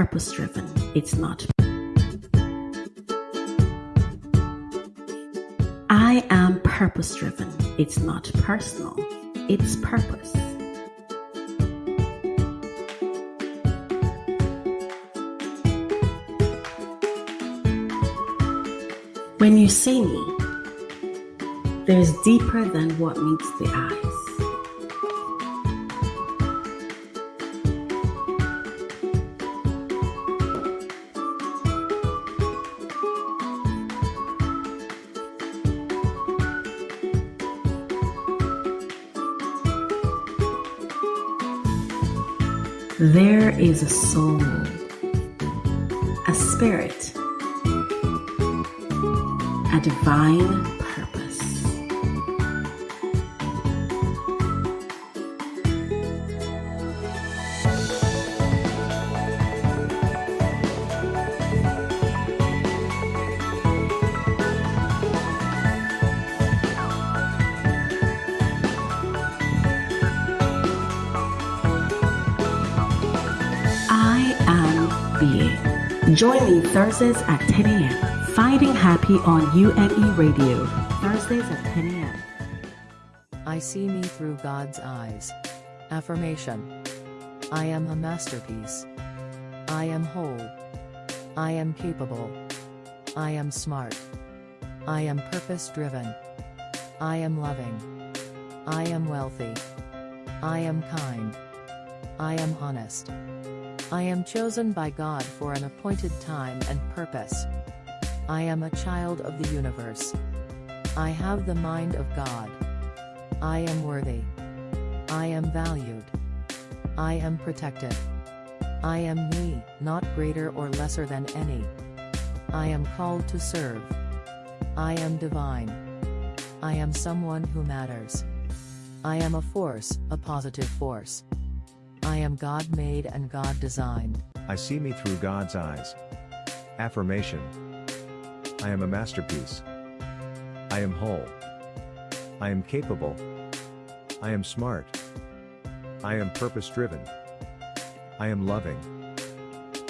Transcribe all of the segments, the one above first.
purpose driven. It's not. I am purpose driven. It's not personal. It's purpose. When you see me, there's deeper than what meets the eyes. There is a soul, a spirit, a divine Join me Thursdays at 10 a.m. Finding Happy on UNE Radio. Thursdays at 10 a.m. I see me through God's eyes. Affirmation I am a masterpiece. I am whole. I am capable. I am smart. I am purpose driven. I am loving. I am wealthy. I am kind. I am honest. I am chosen by God for an appointed time and purpose. I am a child of the universe. I have the mind of God. I am worthy. I am valued. I am protected. I am me, not greater or lesser than any. I am called to serve. I am divine. I am someone who matters. I am a force, a positive force. I am God made and God designed. I see me through God's eyes. Affirmation I am a masterpiece. I am whole. I am capable. I am smart. I am purpose driven. I am loving.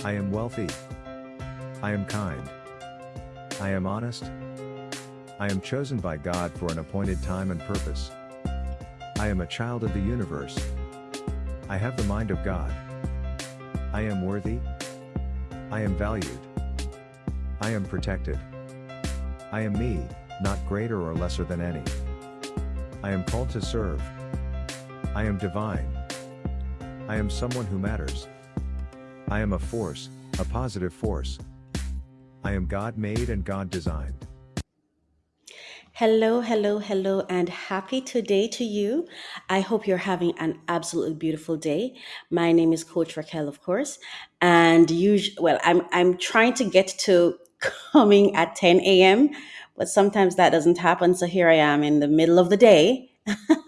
I am wealthy. I am kind. I am honest. I am chosen by God for an appointed time and purpose. I am a child of the universe. I have the mind of God. I am worthy. I am valued. I am protected. I am me, not greater or lesser than any. I am called to serve. I am divine. I am someone who matters. I am a force, a positive force. I am God made and God designed. Hello, hello, hello, and happy today to you. I hope you're having an absolutely beautiful day. My name is Coach Raquel, of course, and you. Well, I'm I'm trying to get to coming at 10 a.m., but sometimes that doesn't happen. So here I am in the middle of the day,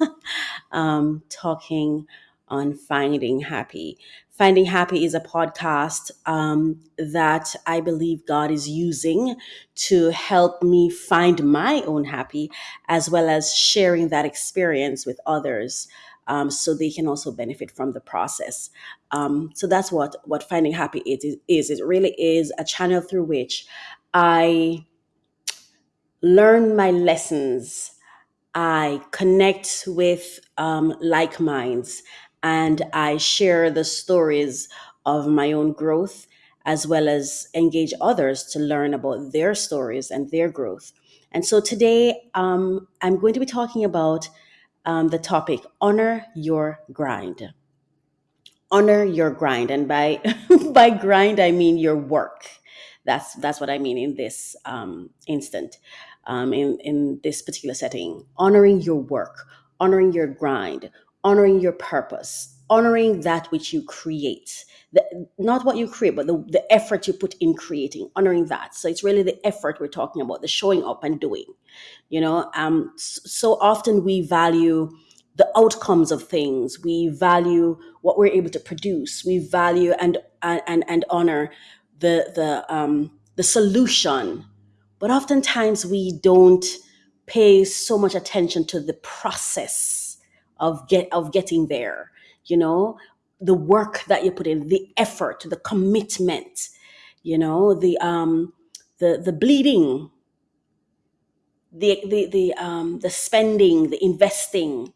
um, talking on finding happy. Finding Happy is a podcast um, that I believe God is using to help me find my own happy, as well as sharing that experience with others, um, so they can also benefit from the process. Um, so that's what what Finding Happy is. Is it really is a channel through which I learn my lessons I connect with um, like minds and I share the stories of my own growth as well as engage others to learn about their stories and their growth. And so today um, I'm going to be talking about um, the topic honor your grind. Honor your grind. And by, by grind, I mean your work. That's, that's what I mean in this um, instant um, in, in this particular setting. Honoring your work, honoring your grind, honoring your purpose, honoring that which you create. The, not what you create, but the, the effort you put in creating, honoring that. So it's really the effort we're talking about, the showing up and doing. You know, um, so often we value the outcomes of things. We value what we're able to produce. We value and and and, honor the the um, the solution but oftentimes we don't pay so much attention to the process of get of getting there you know? The work that you put in, the effort, the commitment, you know, the um, the the bleeding, the the the um, the spending, the investing,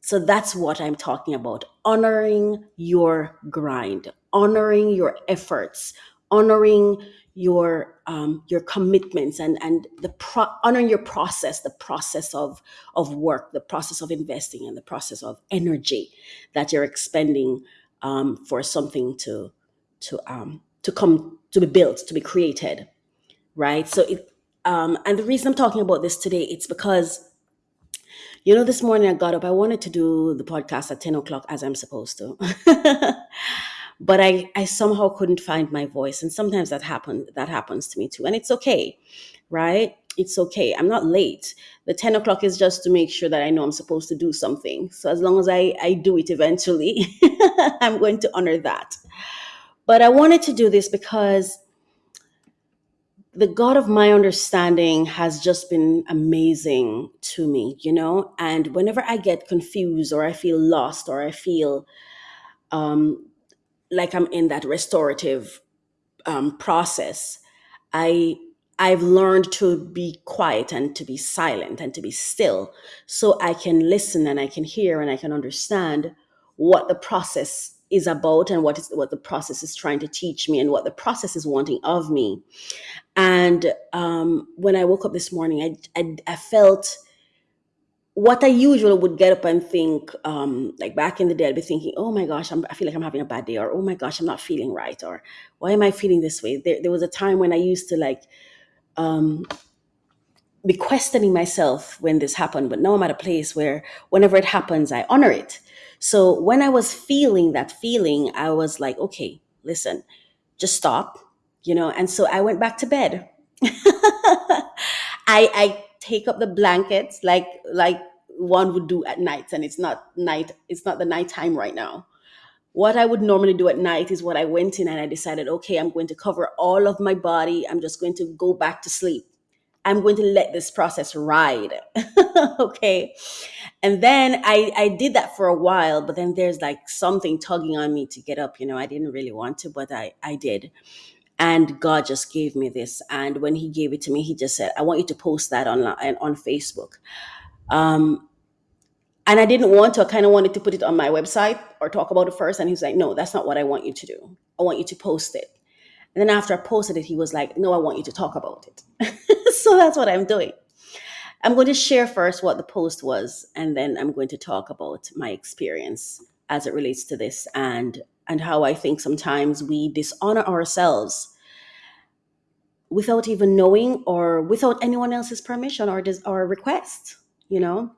so that's what I'm talking about. Honoring your grind, honoring your efforts, honoring your um, your commitments, and and the pro- honoring your process, the process of of work, the process of investing, and the process of energy that you're expending um, for something to to um, to come to be built, to be created, right? So it um, and the reason I'm talking about this today, it's because you know, this morning I got up. I wanted to do the podcast at 10 o'clock as I'm supposed to. but I, I somehow couldn't find my voice. And sometimes that happen that happens to me too. And it's okay, right? It's okay. I'm not late. The 10 o'clock is just to make sure that I know I'm supposed to do something. So as long as I, I do it eventually, I'm going to honor that. But I wanted to do this because the God of my understanding has just been amazing to me, you know? And whenever I get confused or I feel lost or I feel um, like I'm in that restorative um, process, I I've learned to be quiet and to be silent and to be still so I can listen and I can hear and I can understand what the process is about and what is what the process is trying to teach me and what the process is wanting of me. And um, when I woke up this morning, I, I, I felt what I usually would get up and think, um, like back in the day, I'd be thinking, oh my gosh, I'm, I feel like I'm having a bad day, or oh my gosh, I'm not feeling right, or why am I feeling this way? There, there was a time when I used to like um, be questioning myself when this happened, but now I'm at a place where whenever it happens, I honor it. So when I was feeling that feeling, I was like, okay, listen, just stop, you know. And so I went back to bed. I I take up the blankets like like one would do at night, and it's not night. It's not the nighttime right now. What I would normally do at night is what I went in and I decided, okay, I'm going to cover all of my body. I'm just going to go back to sleep. I'm going to let this process ride. okay. And then I, I did that for a while, but then there's like something tugging on me to get up. You know, I didn't really want to, but I, I did. And God just gave me this. And when He gave it to me, He just said, I want you to post that online on Facebook. Um, and I didn't want to, I kind of wanted to put it on my website or talk about it first. And he was like, No, that's not what I want you to do. I want you to post it. And then after I posted it, he was like, No, I want you to talk about it. so that's what I'm doing. I'm going to share first what the post was, and then I'm going to talk about my experience as it relates to this and and how I think sometimes we dishonor ourselves without even knowing or without anyone else's permission or dis- or request, you know?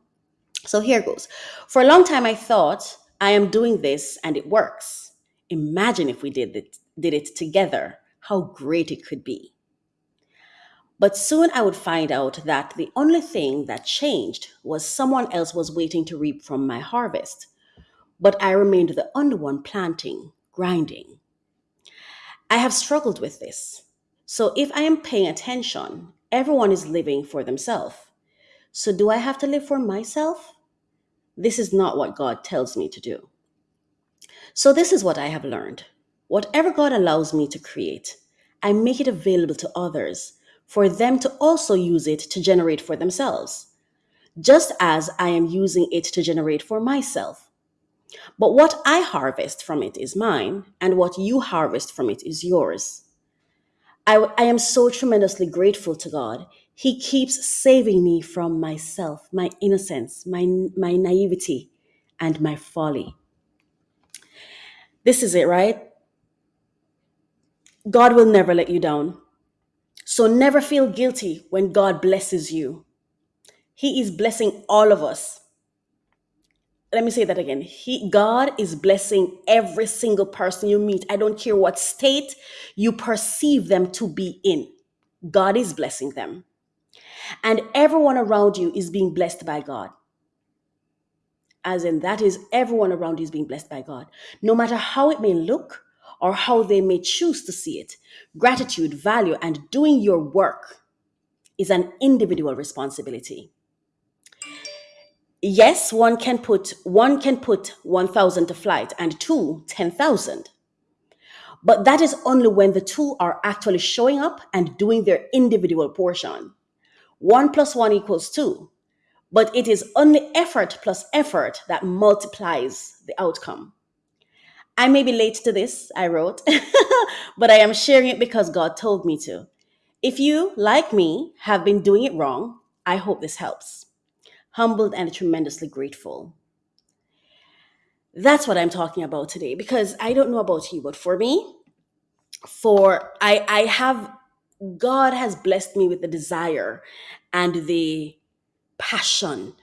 So here goes. For a long time I thought I am doing this and it works. Imagine if we did it did it together, how great it could be. But soon I would find out that the only thing that changed was someone else was waiting to reap from my harvest. But I remained the only one planting, grinding. I have struggled with this. So if I am paying attention, everyone is living for themselves. So do I have to live for myself? This is not what God tells me to do. So this is what I have learned. Whatever God allows me to create, I make it available to others for them to also use it to generate for themselves, just as I am using it to generate for myself. But what I harvest from it is mine, and what you harvest from it is yours. I, I am so tremendously grateful to God. He keeps saving me from myself, my innocence, my, my naivety, and my folly. This is it, right? God will never let you down. So never feel guilty when God blesses you. He is blessing all of us. Let me say that again. He God is blessing every single person you meet. I don't care what state you perceive them to be in. God is blessing them. And everyone around you is being blessed by God. As in, that is, everyone around you is being blessed by God. No matter how it may look or how they may choose to see it, gratitude, value, and doing your work is an individual responsibility. Yes one can put one can put 1000 to flight and two, 10,000. but that is only when the two are actually showing up and doing their individual portion. 1 plus 1 equals 2 but it is only effort plus effort that multiplies the outcome. I may be late to this i wrote but i am sharing it because god told me to. If you like me have been doing it wrong i hope this helps humbled and tremendously grateful. That's what i'm talking about today because i don't know about you but for me for i i have god has blessed me with the desire and the passion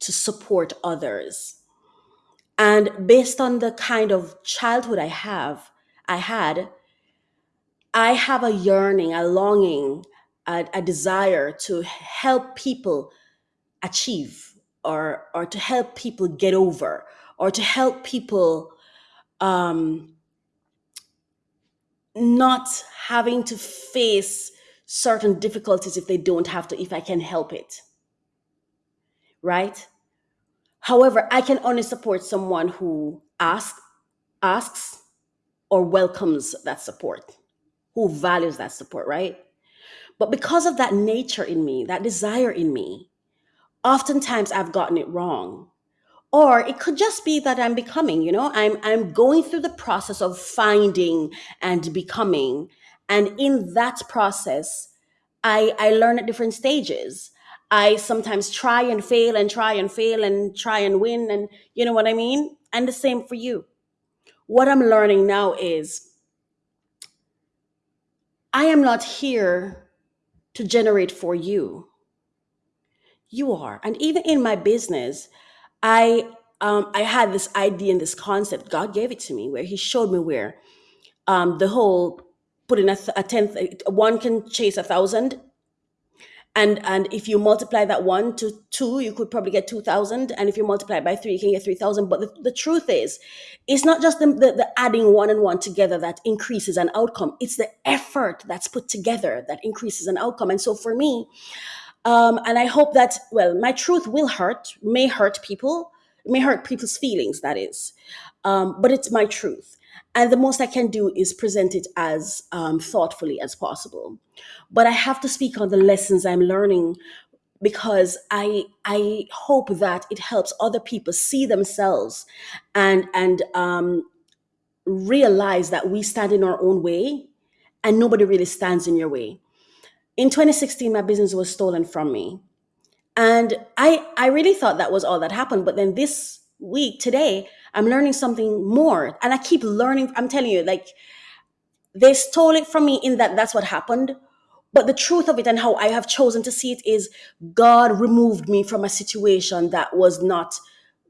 to support others. And based on the kind of childhood i have i had i have a yearning a longing a, a desire to help people achieve or or to help people get over or to help people um not having to face certain difficulties if they don't have to if i can help it. Right? However i can only support someone who asks asks or welcomes that support who values that support right? But because of that nature in me that desire in me oftentimes i've gotten it wrong. Or it could just be that i'm becoming you know i'm i'm going through the process of finding and becoming. And in that process i i learn at different stages. I sometimes try and fail and try and fail and try and win and you know what i mean? And the same for you. What i'm learning now is i am not here to generate for you you are. And even in my business i um i had this idea and this concept god gave it to me where he showed me where um the whole putting a, a tenth one can chase a thousand. And and if you multiply that one to two you could probably get 2000 and if you multiply by three you can get 3000 but the, the truth is it's not just the, the, the adding one and one together that increases an outcome. It's the effort that's put together that increases an outcome. And so for me um, and I hope that, well, my truth will hurt, may hurt people, may hurt people's feelings, that is. Um, but it's my truth. And the most I can do is present it as um, thoughtfully as possible. But I have to speak on the lessons I'm learning because I I hope that it helps other people see themselves and and um, realize that we stand in our own way and nobody really stands in your way. In 2016, my business was stolen from me. And i i really thought that was all that happened but then this week today i'm learning something more and i keep learning i'm telling you like they stole it from me in that that's what happened but the truth of it and how i have chosen to see it is god removed me from a situation that was not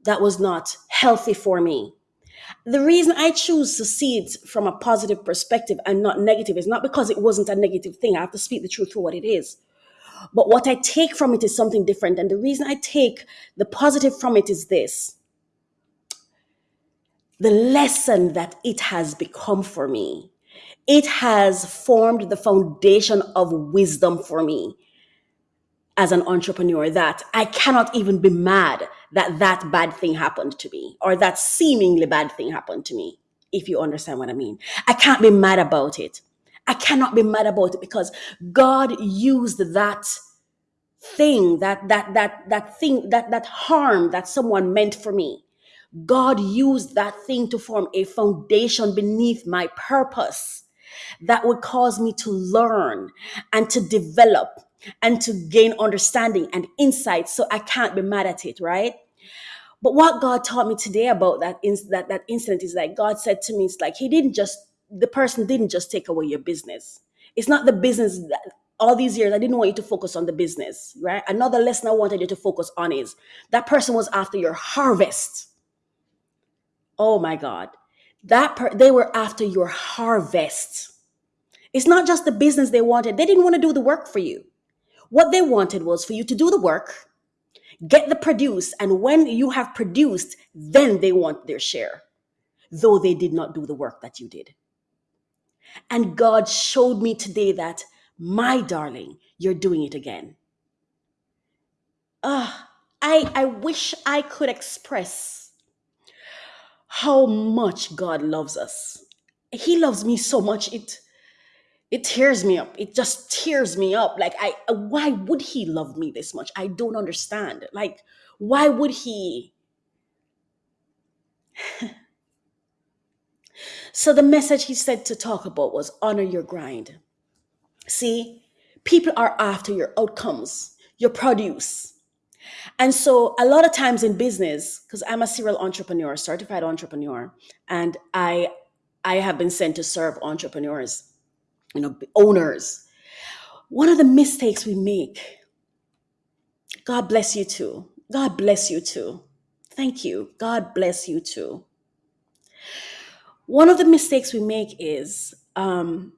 that was not healthy for me the reason i choose to see it from a positive perspective and not negative is not because it wasn't a negative thing i have to speak the truth for what it is but what I take from it is something different. And the reason I take the positive from it is this the lesson that it has become for me. It has formed the foundation of wisdom for me as an entrepreneur that I cannot even be mad that that bad thing happened to me or that seemingly bad thing happened to me, if you understand what I mean. I can't be mad about it. I cannot be mad about it because God used that thing that that that that thing that that harm that someone meant for me god used that thing to form a foundation beneath my purpose that would cause me to learn and to develop and to gain understanding and insight so i can't be mad at it right but what God taught me today about that that that incident is like God said to me, it's like He didn't just the person didn't just take away your business. It's not the business that all these years I didn't want you to focus on the business, right? Another lesson I wanted you to focus on is that person was after your harvest. Oh my God. That per- they were after your harvest. It's not just the business they wanted. They didn't want to do the work for you. What they wanted was for you to do the work get the produce and when you have produced then they want their share though they did not do the work that you did and god showed me today that my darling you're doing it again ah i I, I wish I could express how much God loves us. He loves me so much. It it tears me up. It just tears me up. Like I uh, why would he love me this much? I don't understand. Like why would he? So the message he said to talk about was honor your grind. See, people are after your outcomes, your produce. And so a lot of times in business, because I'm a serial entrepreneur, certified entrepreneur, and I I have been sent to serve entrepreneurs, you know, owners. One of the mistakes we make, God bless you too. God bless you too. Thank you. God bless you too. One of the mistakes we make is um,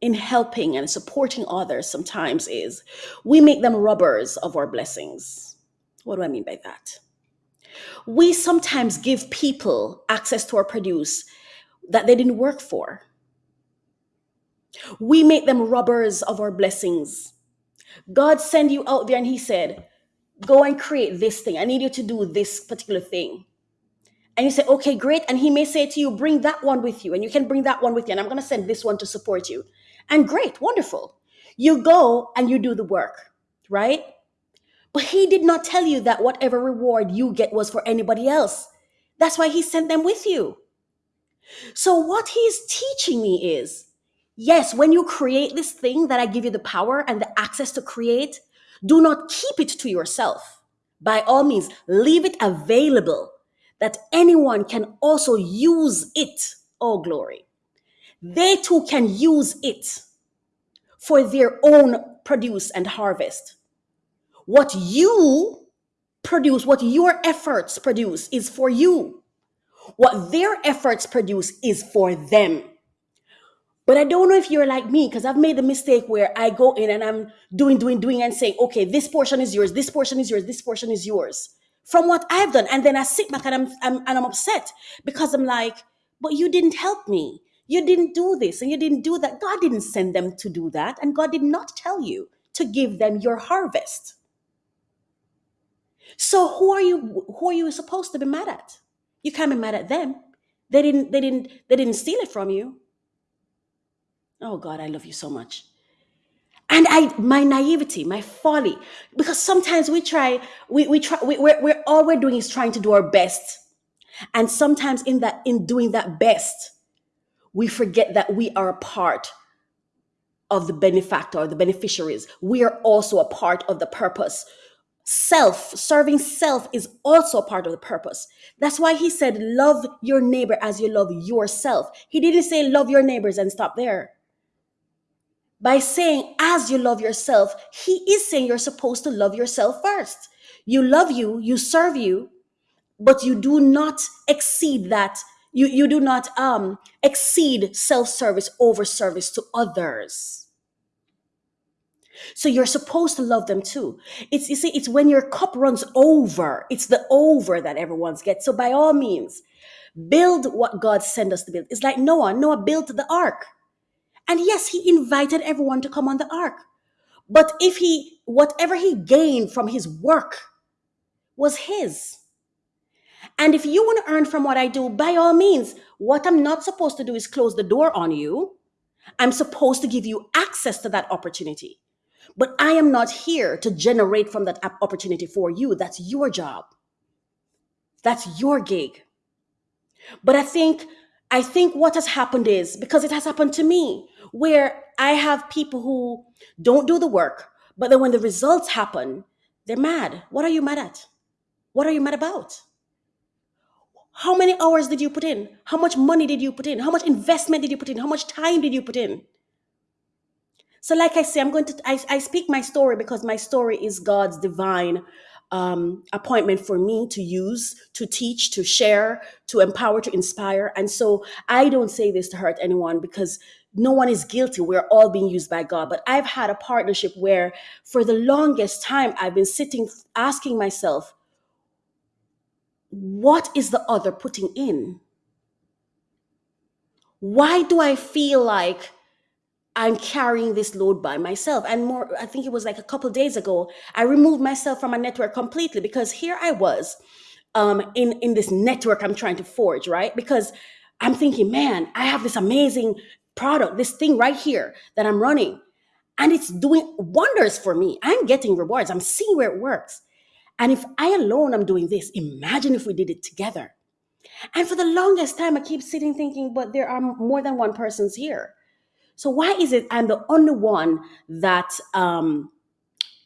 in helping and supporting others sometimes is we make them robbers of our blessings. What do I mean by that? We sometimes give people access to our produce that they didn't work for. We make them robbers of our blessings. God send you out there and he said, go and create this thing. I need you to do this particular thing. And you say, okay, great. And he may say to you, bring that one with you, and you can bring that one with you, and I'm going to send this one to support you. And great, wonderful. You go and you do the work, right? But he did not tell you that whatever reward you get was for anybody else. That's why he sent them with you. So, what he's teaching me is yes, when you create this thing that I give you the power and the access to create, do not keep it to yourself. By all means, leave it available that anyone can also use it. Oh, glory. They too can use it for their own produce and harvest. What you produce, what your efforts produce, is for you. What their efforts produce is for them. But I don't know if you're like me because I've made the mistake where I go in and I'm doing, doing, doing, and saying, okay, this portion is yours, this portion is yours, this portion is yours from what I've done. And then I sit back and I'm, I'm and I'm upset because I'm like, but you didn't help me. You didn't do this and you didn't do that. God didn't send them to do that. And God did not tell you to give them your harvest. So who are you who are you supposed to be mad at? You can't be mad at them. They didn't they didn't they didn't steal it from you. Oh God, I love you so much. And I my naivety, my folly, because sometimes we try, we, we try we, we're, we're all we're doing is trying to do our best. And sometimes in that in doing that best, we forget that we are a part of the benefactor, the beneficiaries. We are also a part of the purpose. Self, serving self is also a part of the purpose. That's why he said, Love your neighbor as you love yourself. He didn't say, Love your neighbors and stop there. By saying, As you love yourself, he is saying you're supposed to love yourself first. You love you, you serve you, but you do not exceed that. You, you do not um, exceed self service over service to others. So you're supposed to love them too. It's you see, it's when your cup runs over. It's the over that everyone's gets. So by all means, build what God sent us to build. It's like Noah. Noah built the ark. And yes, he invited everyone to come on the ark. But if he whatever he gained from his work was his. And if you want to earn from what I do, by all means, what I'm not supposed to do is close the door on you. I'm supposed to give you access to that opportunity. But I am not here to generate from that opportunity for you. That's your job. That's your gig. But I think I think what has happened is because it has happened to me where I have people who don't do the work, but then when the results happen, they're mad. What are you mad at? What are you mad about? How many hours did you put in? How much money did you put in? How much investment did you put in? How much time did you put in? So, like I say, I'm going to, I, I speak my story because my story is God's divine um, appointment for me to use, to teach, to share, to empower, to inspire. And so I don't say this to hurt anyone because no one is guilty. We're all being used by God. But I've had a partnership where for the longest time, I've been sitting asking myself, what is the other putting in? Why do I feel like I'm carrying this load by myself. And more, I think it was like a couple days ago, I removed myself from a network completely because here I was um, in in this network I'm trying to forge, right? Because I'm thinking, man, I have this amazing product, this thing right here that I'm running, and it's doing wonders for me. I'm getting rewards. I'm seeing where it works. And if I alone am doing this, imagine if we did it together. And for the longest time, I keep sitting thinking, but there are more than one person's here. So why is it I'm the only one that um,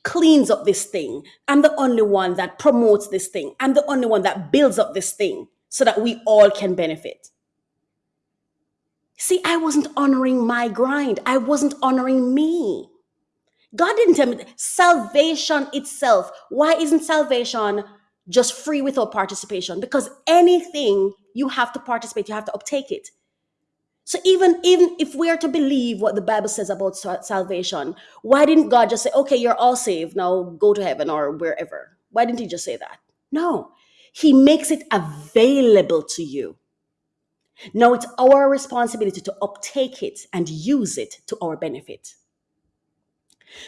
cleans up this thing? I'm the only one that promotes this thing. I'm the only one that builds up this thing so that we all can benefit. See, I wasn't honoring my grind. I wasn't honoring me. God didn't tell me salvation itself. Why isn't salvation just free without participation? Because anything you have to participate, you have to uptake it. So even even if we are to believe what the Bible says about salvation, why didn't God just say, "Okay, you're all saved. Now go to heaven or wherever"? Why didn't he just say that? No. He makes it available to you. Now it's our responsibility to uptake it and use it to our benefit.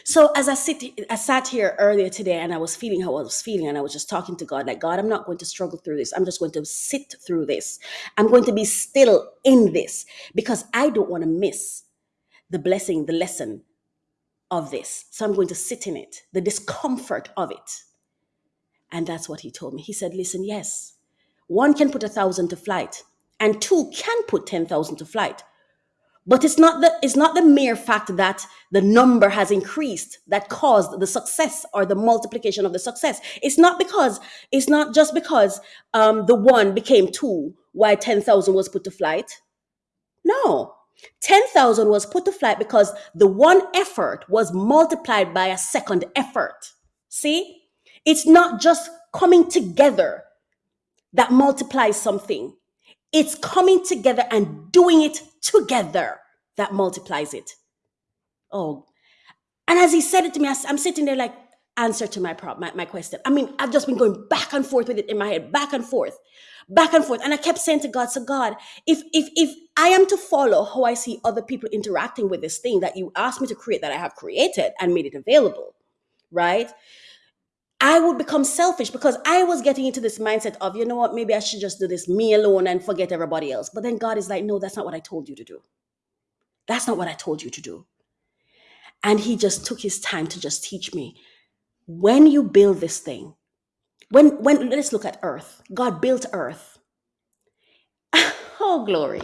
So as I sit, I sat here earlier today and I was feeling how I was feeling, and I was just talking to God, like, God, I'm not going to struggle through this. I'm just going to sit through this. I'm going to be still in this because I don't want to miss the blessing, the lesson of this. So I'm going to sit in it, the discomfort of it. And that's what he told me. He said, Listen, yes, one can put a thousand to flight, and two can put 10,000 to flight. But it's not the it's not the mere fact that the number has increased that caused the success or the multiplication of the success. It's not because it's not just because um, the one became two why ten thousand was put to flight. No, ten thousand was put to flight because the one effort was multiplied by a second effort. See, it's not just coming together that multiplies something. It's coming together and doing it together that multiplies it. Oh, and as he said it to me, I am sitting there like, answer to my, my, my question. I mean, I've just been going back and forth with it in my head, back and forth, back and forth. And I kept saying to God, so God, if if if I am to follow how I see other people interacting with this thing that you asked me to create, that I have created and made it available, right? I would become selfish because I was getting into this mindset of, you know what, maybe I should just do this me alone and forget everybody else. But then God is like, no, that's not what I told you to do. That's not what I told you to do. And He just took His time to just teach me. When you build this thing, when when let's look at earth. God built earth. oh glory.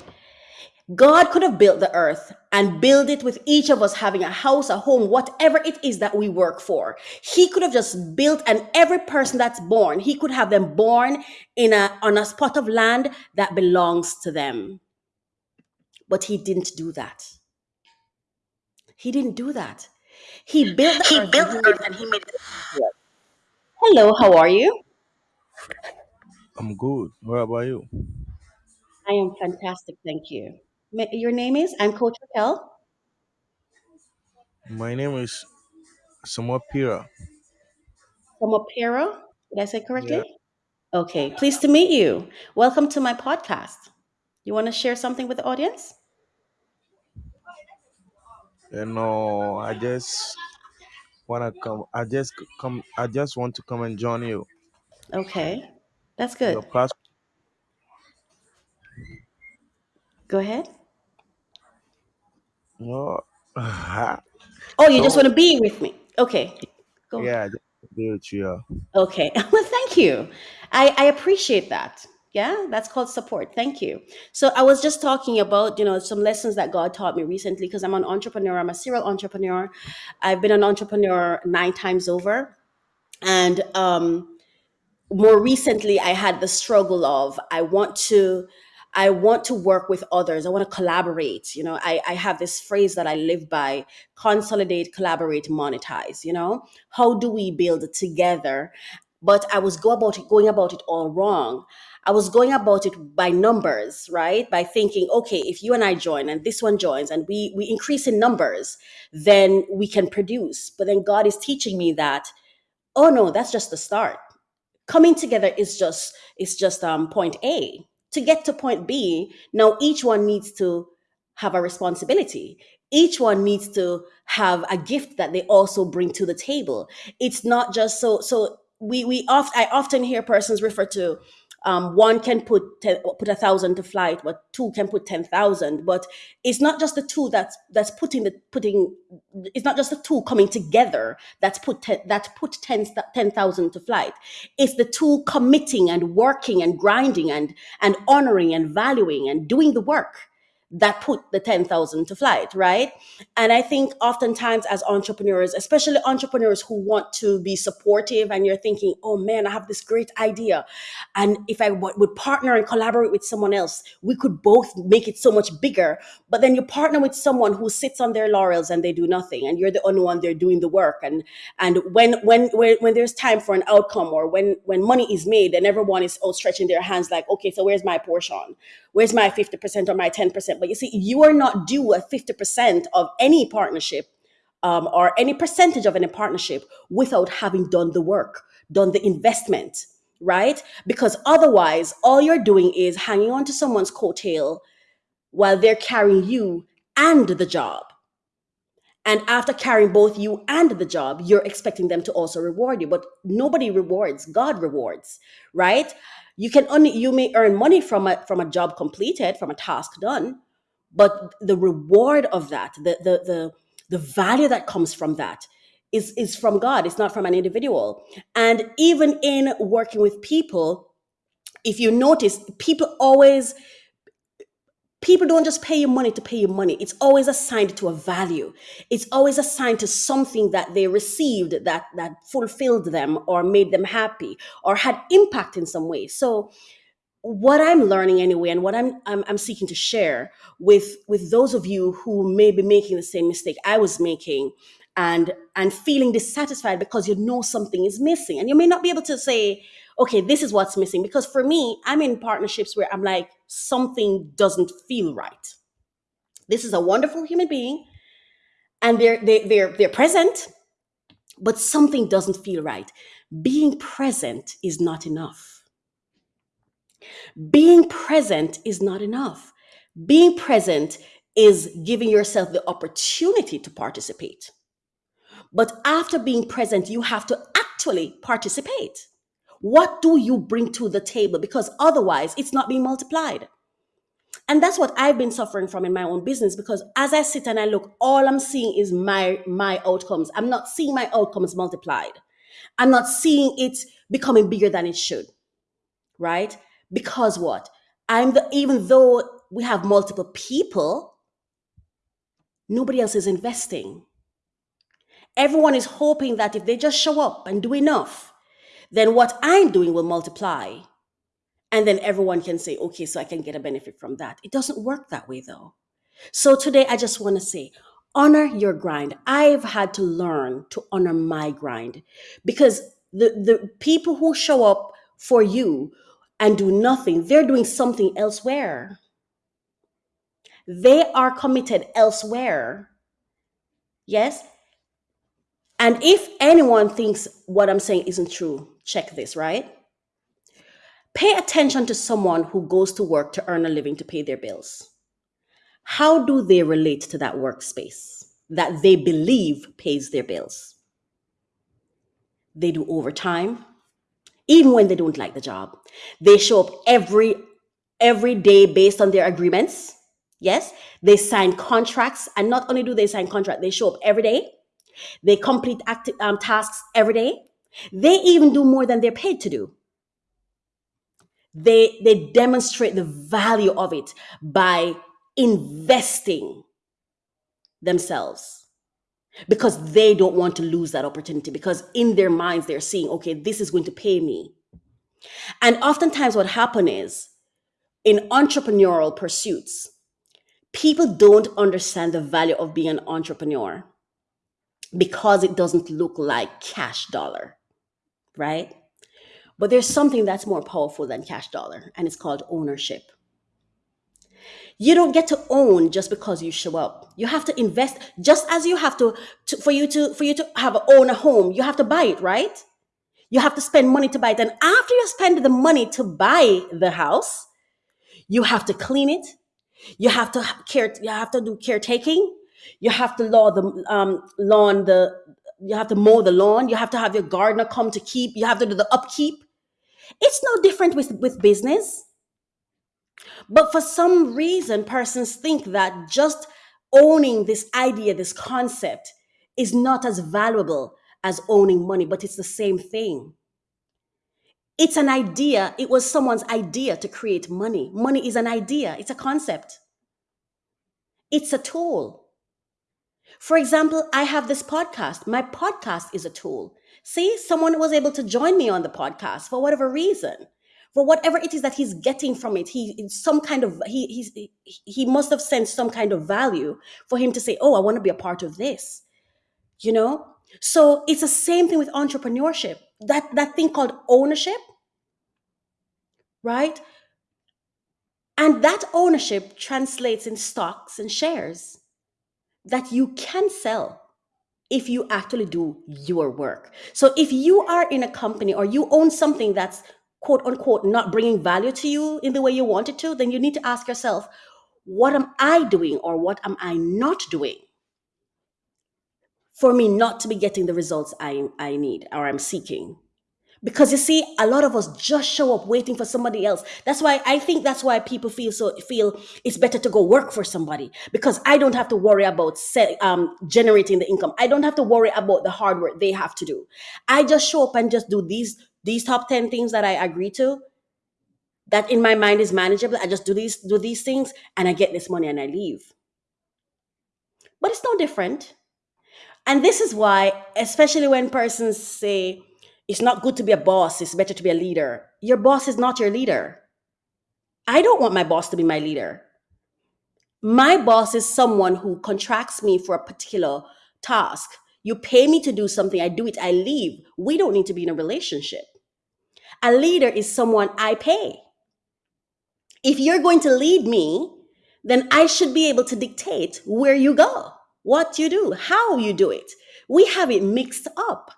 God could have built the earth and build it with each of us having a house, a home, whatever it is that we work for. He could have just built and every person that's born, he could have them born in a on a spot of land that belongs to them. But he didn't do that. He didn't do that. He built the He earth and built he earth and he made it. Hello, how are you? I'm good. What about you? I am fantastic, thank you. Ma- Your name is? I'm Coach Raquel My name is Samuel Pira. Opera. Did I say Yeah. correctly? Okay, pleased to meet you. Welcome to my podcast. You want to share something with the audience? You know, I just wanna come. I just c- come. I just want to come and join you. Okay, that's Your good. Go ahead. Oh, you just want to be with me. Okay, go. yeah, do it. Yeah. Okay. Well, thank you. I, I appreciate that. Yeah, that's called support. Thank you. So I was just talking about, you know, some lessons that God taught me recently because I'm an entrepreneur. I'm a serial entrepreneur. I've been an entrepreneur nine times over. And um, more recently i had the struggle of i want to i want to work with others. I want to collaborate you know? I, I have this phrase that i live by consolidate collaborate monetize you know? How do we build together? But i was go about it going about it all wrong. I was going about it by numbers right? By thinking okay if you and i join and this one joins and we we increase in numbers then we can produce. But then god is teaching me that oh no that's just the start. Coming together is just is just um, point A. To get to point B, now each one needs to have a responsibility. each one needs to have a gift that they also bring to the table it's not just so so we we oft i often hear persons refer to um, one can put ten, put a thousand to flight, but two can put ten thousand. But it's not just the two that's that's putting the putting. It's not just the two coming together that's put ten, that put ten ten thousand to flight. It's the two committing and working and grinding and and honoring and valuing and doing the work that put the 10,000 to flight, right? And I think oftentimes as entrepreneurs, especially entrepreneurs who want to be supportive and you're thinking, oh man, I have this great idea. And if I would partner and collaborate with someone else, we could both make it so much bigger. But then you partner with someone who sits on their laurels and they do nothing and you're the only one there doing the work. And and when when when, when there's time for an outcome or when when money is made and everyone is all stretching their hands like, okay, so where's my portion? Where's my 50% or my 10%? But you see, you are not due a 50% of any partnership um, or any percentage of any partnership without having done the work, done the investment, right? Because otherwise, all you're doing is hanging on to someone's coattail while they're carrying you and the job. And after carrying both you and the job, you're expecting them to also reward you. But nobody rewards, God rewards, right? You can only you may earn money from a from a job completed, from a task done, but the reward of that, the the the, the value that comes from that is is from God. It's not from an individual. And even in working with people, if you notice, people always people don't just pay you money to pay you money it's always assigned to a value it's always assigned to something that they received that that fulfilled them or made them happy or had impact in some way so what i'm learning anyway and what I'm, I'm i'm seeking to share with with those of you who may be making the same mistake i was making and and feeling dissatisfied because you know something is missing. And you may not be able to say okay this is what's missing. Because for me i'm in partnerships where i'm like something doesn't feel right. This is a wonderful human being and they're they, they're they're present but something doesn't feel right. Being present is not enough being present is not enough. Being present is giving yourself the opportunity to participate. But after being present, you have to actually participate. What do you bring to the table? Because otherwise, it's not being multiplied. And that's what I've been suffering from in my own business because as I sit and I look, all I'm seeing is my my outcomes. I'm not seeing my outcomes multiplied. I'm not seeing it becoming bigger than it should. Right? Because what? I'm the, even though we have multiple people, nobody else is investing. Everyone is hoping that if they just show up and do enough, then what I'm doing will multiply. And then everyone can say, okay, so I can get a benefit from that. It doesn't work that way though. So today I just want to say, honor your grind. I've had to learn to honor my grind because the, the people who show up for you and do nothing, they're doing something elsewhere. They are committed elsewhere. Yes? And if anyone thinks what I'm saying isn't true, check this, right? Pay attention to someone who goes to work to earn a living to pay their bills. How do they relate to that workspace that they believe pays their bills? They do overtime, even when they don't like the job. They show up every every day based on their agreements. Yes, they sign contracts, and not only do they sign contract, they show up every day. They complete active um, tasks every day. They even do more than they're paid to do. They they demonstrate the value of it by investing themselves because they don't want to lose that opportunity because in their minds they're seeing okay this is going to pay me. And oftentimes what happens is in entrepreneurial pursuits people don't understand the value of being an entrepreneur because it doesn't look like cash dollar right? But there's something that's more powerful than cash dollar and it's called ownership you don't get to own just because you show up you have to invest just as you have to, to for you to for you to have own a home you have to buy it right you have to spend money to buy it and after you spend the money to buy the house you have to clean it you have to care you have to do caretaking You have to law the um, lawn the you have to mow the lawn. You have to have your gardener come to keep. You have to do the upkeep. It's no different with with business. But for some reason, persons think that just owning this idea, this concept, is not as valuable as owning money, but it's the same thing. It's an idea. It was someone's idea to create money. Money is an idea, it's a concept, it's a tool. For example, I have this podcast. My podcast is a tool. See, someone was able to join me on the podcast for whatever reason. For whatever it is that he's getting from it, he some kind of he he's, he he must have sensed some kind of value for him to say, "Oh, I want to be a part of this." You know, so it's the same thing with entrepreneurship. That that thing called ownership, right? And that ownership translates in stocks and shares that you can sell if you actually do your work. So if you are in a company or you own something that's quote unquote not bringing value to you in the way you want it to, then you need to ask yourself, what am I doing or what am I not doing for me not to be getting the results I, I need or I'm seeking? because you see a lot of us just show up waiting for somebody else. That's why i think that's why people feel so feel it's better to go work for somebody because i don't have to worry about set, um, generating the income. I don't have to worry about the hard work they have to do. I just show up and just do these these top 10 things that i agree to that in my mind is manageable i just do these do these things and i get this money and i leave but it's no different and this is why especially when persons say it's not good to be a boss, it's better to be a leader. Your boss is not your leader. I don't want my boss to be my leader. My boss is someone who contracts me for a particular task. You pay me to do something, I do it, I leave. We don't need to be in a relationship. A leader is someone I pay. If you're going to lead me, then I should be able to dictate where you go, what you do, how you do it. We have it mixed up.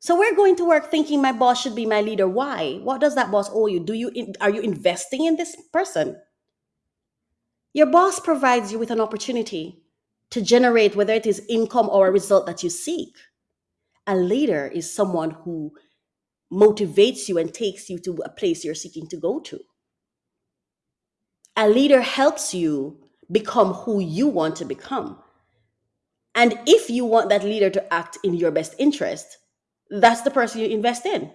So we're going to work thinking my boss should be my leader. Why? What does that boss owe you? Do you are you investing in this person? Your boss provides you with an opportunity to generate whether it is income or a result that you seek. A leader is someone who motivates you and takes you to a place you're seeking to go to. A leader helps you become who you want to become. And if you want that leader to act in your best interest, that's the person you invest in,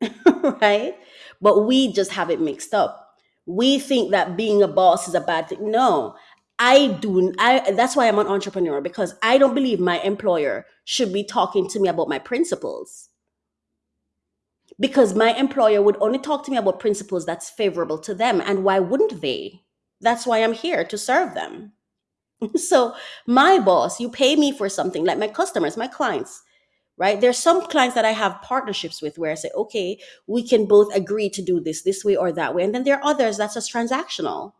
right? But we just have it mixed up. We think that being a boss is a bad thing. No, I do. I that's why I'm an entrepreneur because I don't believe my employer should be talking to me about my principles. Because my employer would only talk to me about principles that's favorable to them, and why wouldn't they? That's why I'm here to serve them. so my boss, you pay me for something, like my customers, my clients right there's some clients that i have partnerships with where i say okay we can both agree to do this this way or that way and then there are others that's just transactional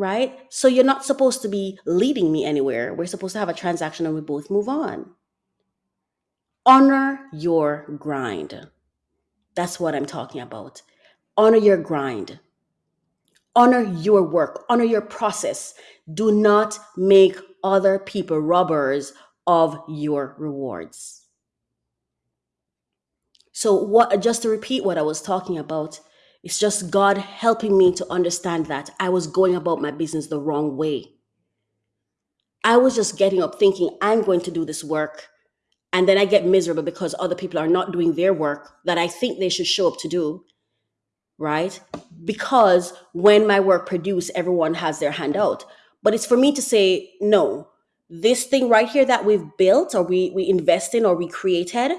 right? So you're not supposed to be leading me anywhere. We're supposed to have a transaction and we both move on. Honor your grind. That's what i'm talking about. Honor your grind. Honor your work. Honor your process. Do not make other people robbers of your rewards. So, what just to repeat what I was talking about, it's just God helping me to understand that I was going about my business the wrong way. I was just getting up thinking, I'm going to do this work. And then I get miserable because other people are not doing their work that I think they should show up to do. Right? Because when my work produce, everyone has their hand out. But it's for me to say, no, this thing right here that we've built or we, we invest in or we created,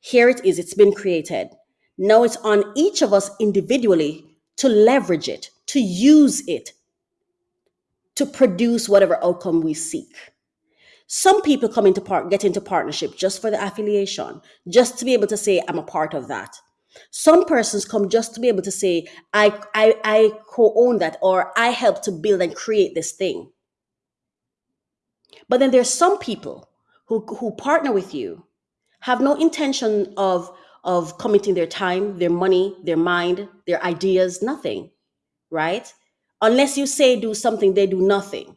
here it is, it's been created. Now it's on each of us individually to leverage it, to use it, to produce whatever outcome we seek. Some people come into part, get into partnership just for the affiliation, just to be able to say, I'm a part of that. Some persons come just to be able to say, I, I, I co-own that, or I help to build and create this thing. But then there's some people who, who partner with you, have no intention of, of committing their time, their money, their mind, their ideas, nothing, right? Unless you say do something, they do nothing.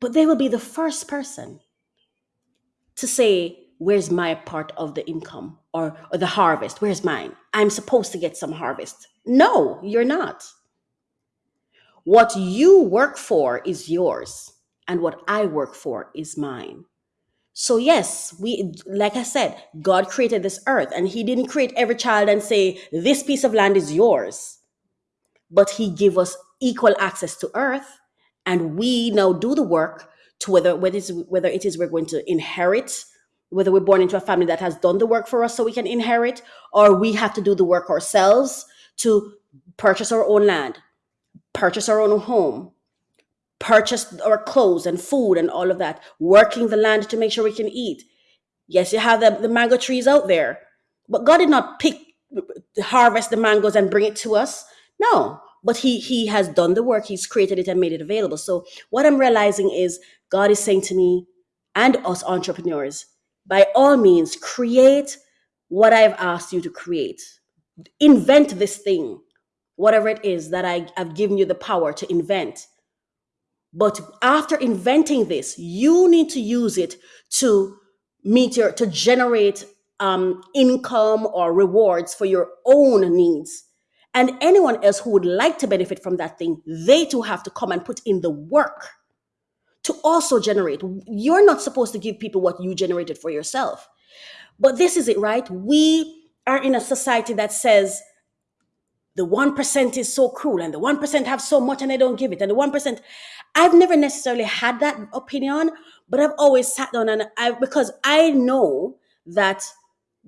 But they will be the first person to say, Where's my part of the income or, or the harvest? Where's mine? I'm supposed to get some harvest. No, you're not. What you work for is yours, and what I work for is mine. So yes, we like I said, God created this earth and he didn't create every child and say this piece of land is yours, but he gave us equal access to earth and we now do the work to whether whether it's whether it is we're going to inherit whether we're born into a family that has done the work for us so we can inherit or we have to do the work ourselves to purchase our own land, purchase our own home, purchase our clothes and food and all of that, working the land to make sure we can eat. Yes, you have the, the mango trees out there, but God did not pick, harvest the mangoes and bring it to us. No, but he he has done the work. He's created it and made it available. So what I'm realizing is God is saying to me and us entrepreneurs, by all means, create what I've asked you to create. Invent this thing, whatever it is that I have given you the power to invent but after inventing this, you need to use it to meet your to generate um, income or rewards for your own needs. And anyone else who would like to benefit from that thing, they too have to come and put in the work to also generate. You're not supposed to give people what you generated for yourself. But this is it, right? We are in a society that says the 1% is so cruel and the 1% have so much and they don't give it and the 1% i've never necessarily had that opinion but i've always sat down and i because i know that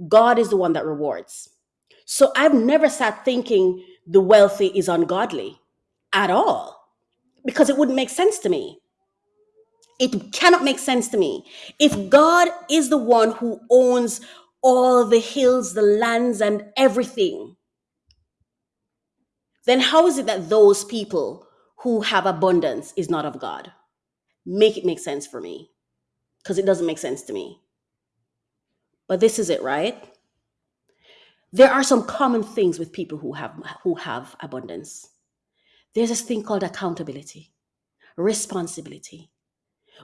god is the one that rewards. So i've never sat thinking the wealthy is ungodly at all because it wouldn't make sense to me. It cannot make sense to me. If god is the one who owns all the hills the lands and everything then how is it that those people who have abundance is not of God? Make it make sense for me because it doesn't make sense to me. But this is it, right? There are some common things with people who have who have abundance. There's this thing called accountability, responsibility.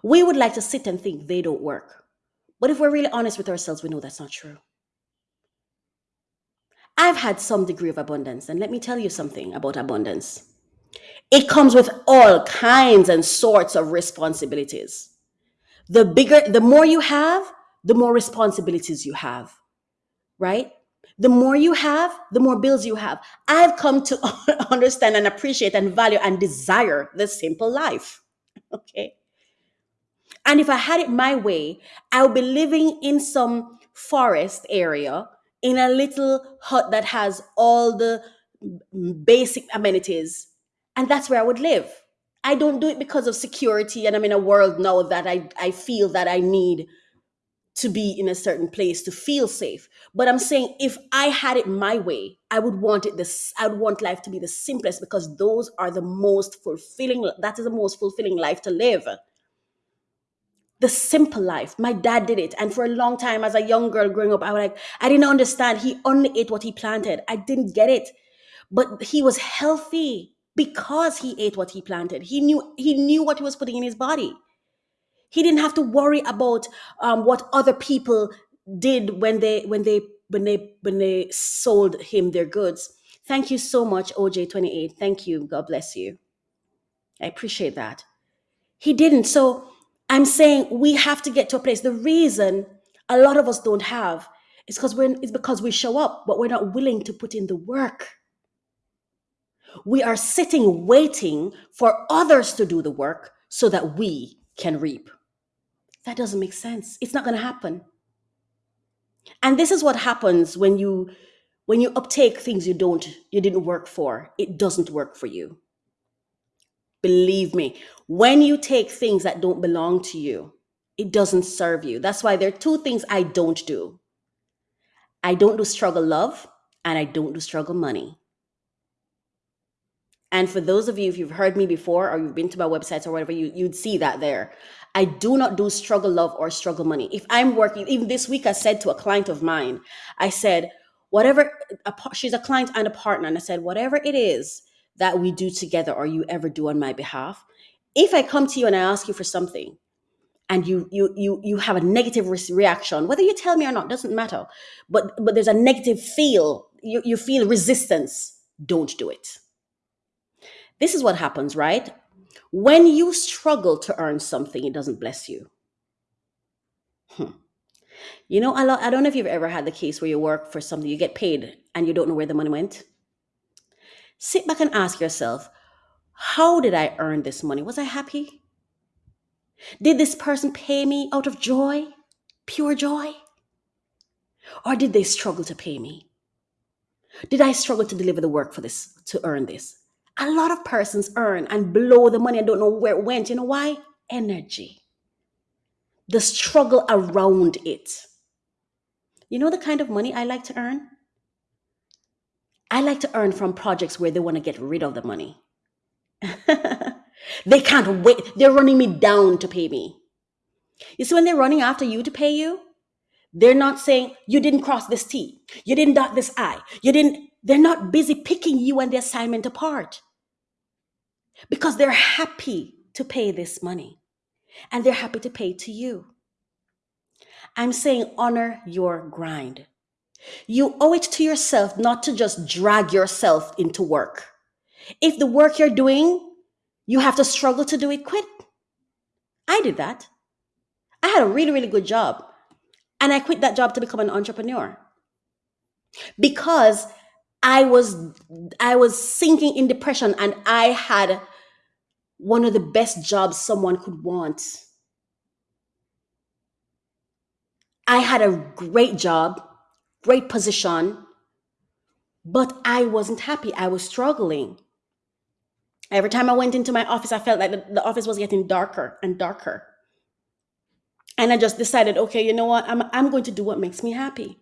We would like to sit and think they don't work. But if we're really honest with ourselves, we know that's not true. I've had some degree of abundance, and let me tell you something about abundance. It comes with all kinds and sorts of responsibilities. The bigger, the more you have, the more responsibilities you have, right? The more you have, the more bills you have. I've come to understand and appreciate and value and desire the simple life. Okay. And if I had it my way, I would be living in some forest area in a little hut that has all the basic amenities. And that's where I would live. I don't do it because of security. And I'm in a world now that I, I feel that I need to be in a certain place to feel safe. But I'm saying if I had it my way, I would want it this I would want life to be the simplest because those are the most fulfilling that is the most fulfilling life to live the simple life. My dad did it. And for a long time, as a young girl growing up, I was like, I didn't understand. He only ate what he planted. I didn't get it. But he was healthy because he ate what he planted. He knew he knew what he was putting in his body. He didn't have to worry about um, what other people did when they when they when they when they sold him their goods. Thank you so much, OJ28. Thank you. God bless you. I appreciate that. He didn't. So I'm saying we have to get to a place. The reason a lot of us don't have is because we're it's because we show up, but we're not willing to put in the work. We are sitting waiting for others to do the work so that we can reap. That doesn't make sense. It's not going to happen. And this is what happens when you when you uptake things you don't you didn't work for. It doesn't work for you. Believe me, when you take things that don't belong to you, it doesn't serve you. That's why there are two things I don't do I don't do struggle love, and I don't do struggle money. And for those of you, if you've heard me before or you've been to my websites or whatever, you, you'd see that there. I do not do struggle love or struggle money. If I'm working, even this week, I said to a client of mine, I said, whatever, a, she's a client and a partner, and I said, whatever it is that we do together or you ever do on my behalf, if I come to you and I ask you for something and you you you you have a negative re- reaction, whether you tell me or not doesn't matter, but but there's a negative feel, you, you feel resistance, don't do it. This is what happens, right? When you struggle to earn something, it doesn't bless you. Hmm. You know, a lot, I don't know if you've ever had the case where you work for something, you get paid, and you don't know where the money went. Sit back and ask yourself, how did I earn this money? Was I happy? Did this person pay me out of joy, pure joy? Or did they struggle to pay me? Did I struggle to deliver the work for this, to earn this? A lot of persons earn and blow the money and don't know where it went. You know why? Energy. The struggle around it. You know the kind of money I like to earn? I like to earn from projects where they want to get rid of the money. they can't wait. They're running me down to pay me. You see, when they're running after you to pay you, they're not saying, you didn't cross this T, you didn't dot this I, you didn't, they're not busy picking you and the assignment apart because they're happy to pay this money and they're happy to pay to you. I'm saying honor your grind. You owe it to yourself not to just drag yourself into work. If the work you're doing, you have to struggle to do it, quit. I did that. I had a really, really good job. And I quit that job to become an entrepreneur because I was I was sinking in depression and I had one of the best jobs someone could want. I had a great job, great position, but I wasn't happy. I was struggling. Every time I went into my office, I felt like the, the office was getting darker and darker. And I just decided, okay, you know what? I'm, I'm going to do what makes me happy.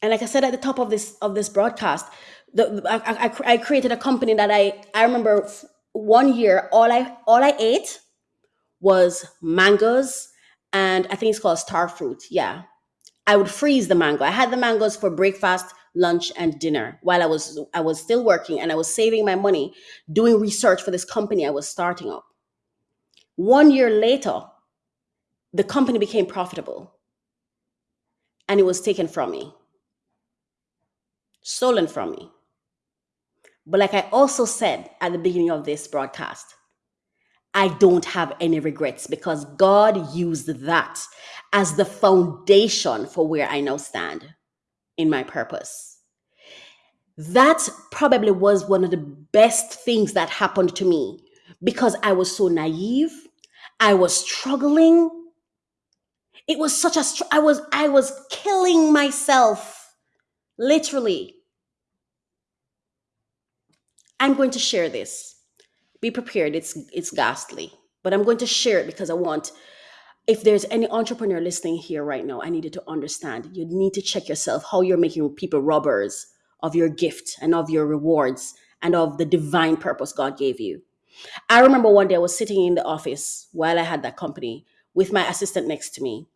And like I said at the top of this of this broadcast, the, I, I, I created a company that I I remember one year all I all I ate was mangoes and I think it's called star fruit. Yeah. I would freeze the mango. I had the mangoes for breakfast, lunch, and dinner while I was I was still working and I was saving my money doing research for this company I was starting up. One year later, the company became profitable and it was taken from me, stolen from me. But like I also said at the beginning of this broadcast, I don't have any regrets because God used that as the foundation for where I now stand in my purpose. That probably was one of the best things that happened to me because I was so naive. I was struggling. It was such a str- I was I was killing myself literally. I'm going to share this be prepared it's it's ghastly but i'm going to share it because i want if there's any entrepreneur listening here right now i need you to understand. You need to check yourself how you're making people robbers of your gift and of your rewards and of the divine purpose god gave you. I remember one day i was sitting in the office while i had that company with my assistant next to me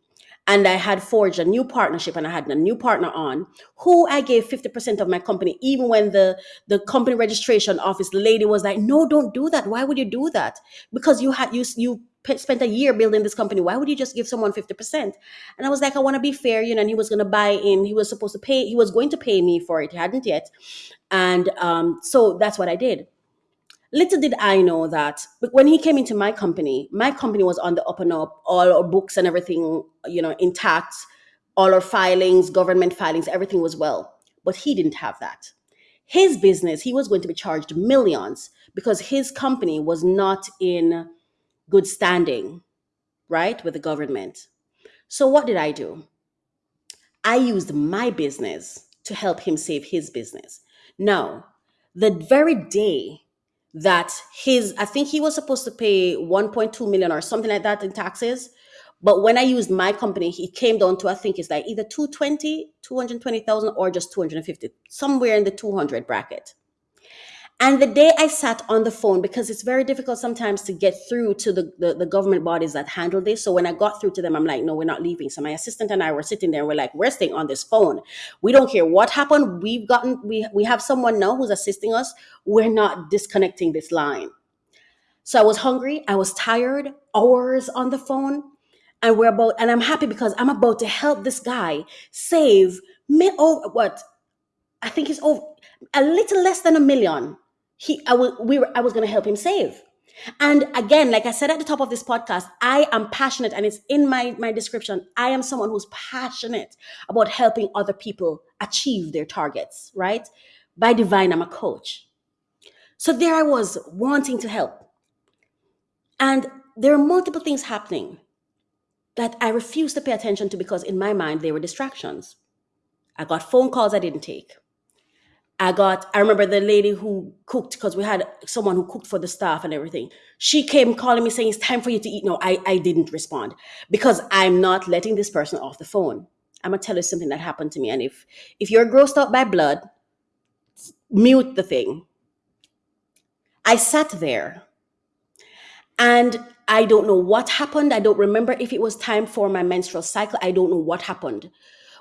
and I had forged a new partnership and I had a new partner on who I gave 50% of my company even when the the company registration office lady was like no don't do that. Why would you do that? Because you had you you spent a year building this company. Why would you just give someone 50% and I was like I want to be fair you know and he was going to buy in. He was supposed to pay he was going to pay me for it. He hadn't yet. And um so that's what I did Little did I know that when he came into my company, my company was on the up and up, all our books and everything, you know, intact, all our filings, government filings, everything was well. But he didn't have that. His business, he was going to be charged millions because his company was not in good standing, right, with the government. So what did I do? I used my business to help him save his business. Now, the very day that his, I think he was supposed to pay 1.2 million or something like that in taxes. But when I used my company, he came down to, I think it's like either 220, 220,000 or just 250, somewhere in the 200 bracket. And the day I sat on the phone, because it's very difficult sometimes to get through to the, the, the government bodies that handle this. So when I got through to them, I'm like, no, we're not leaving. So my assistant and I were sitting there. And we're like, we're staying on this phone. We don't care what happened. We've gotten, we, we have someone now who's assisting us. We're not disconnecting this line. So I was hungry. I was tired, hours on the phone. And we're about, and I'm happy because I'm about to help this guy save me over oh, what I think it's over a little less than a million. He, I was, we were, I was going to help him save. And again, like I said at the top of this podcast, I am passionate, and it's in my my description. I am someone who's passionate about helping other people achieve their targets. Right? By divine, I'm a coach. So there I was wanting to help, and there are multiple things happening that I refused to pay attention to because in my mind they were distractions. I got phone calls I didn't take. I got, I remember the lady who cooked, because we had someone who cooked for the staff and everything. She came calling me saying, It's time for you to eat. No, I, I didn't respond because I'm not letting this person off the phone. I'm gonna tell you something that happened to me. And if if you're grossed out by blood, mute the thing. I sat there and I don't know what happened. I don't remember if it was time for my menstrual cycle. I don't know what happened.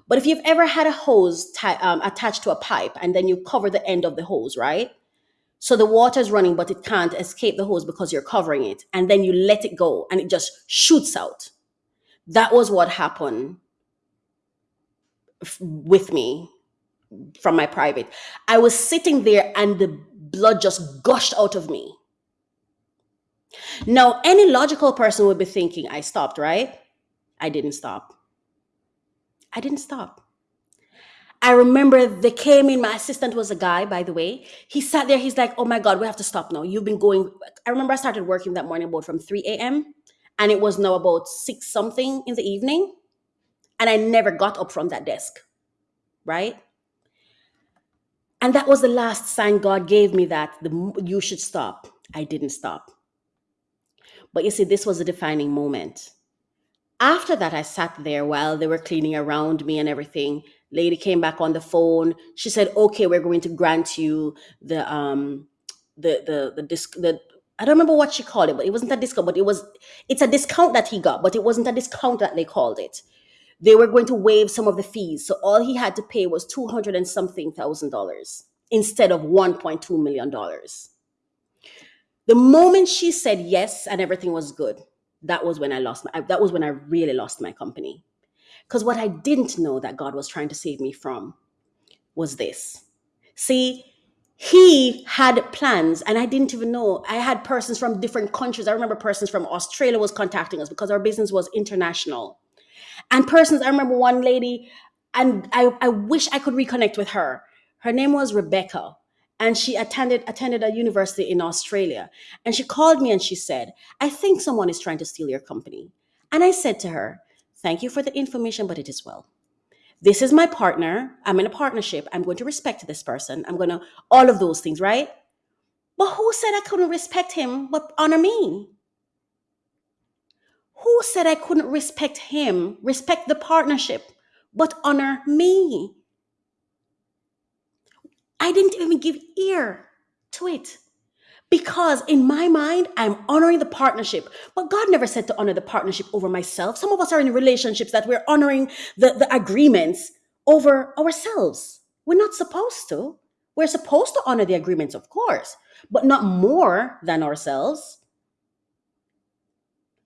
But if you've ever had a hose um, attached to a pipe and then you cover the end of the hose, right? So the water is running, but it can't escape the hose because you're covering it. And then you let it go and it just shoots out. That was what happened with me from my private. I was sitting there and the blood just gushed out of me. Now, any logical person would be thinking, I stopped, right? I didn't stop. I didn't stop. I remember they came in. My assistant was a guy, by the way. He sat there. He's like, "Oh my God, we have to stop now. You've been going." I remember I started working that morning about from three a.m. and it was now about six something in the evening, and I never got up from that desk, right? And that was the last sign God gave me that the you should stop. I didn't stop. But you see, this was a defining moment. After that, I sat there while they were cleaning around me and everything. Lady came back on the phone. She said, "Okay, we're going to grant you the um the the the disc the." I don't remember what she called it, but it wasn't a discount. But it was, it's a discount that he got, but it wasn't a discount that they called it. They were going to waive some of the fees, so all he had to pay was two hundred and something thousand dollars instead of one point two million dollars. The moment she said yes and everything was good, that was when I lost my, that was when I really lost my company. Because what I didn't know that God was trying to save me from was this. See, he had plans and I didn't even know. I had persons from different countries. I remember persons from Australia was contacting us because our business was international. And persons, I remember one lady, and I, I wish I could reconnect with her. Her name was Rebecca, and she attended attended a university in Australia. And she called me and she said, I think someone is trying to steal your company. And I said to her, Thank you for the information, but it is well. This is my partner. I'm in a partnership. I'm going to respect this person. I'm going to, all of those things, right? But who said I couldn't respect him but honor me? Who said I couldn't respect him, respect the partnership, but honor me? I didn't even give ear to it because in my mind, I'm honoring the partnership. But God never said to honor the partnership over myself. Some of us are in relationships that we're honoring the, the agreements over ourselves. We're not supposed to. We're supposed to honor the agreements, of course, but not more than ourselves.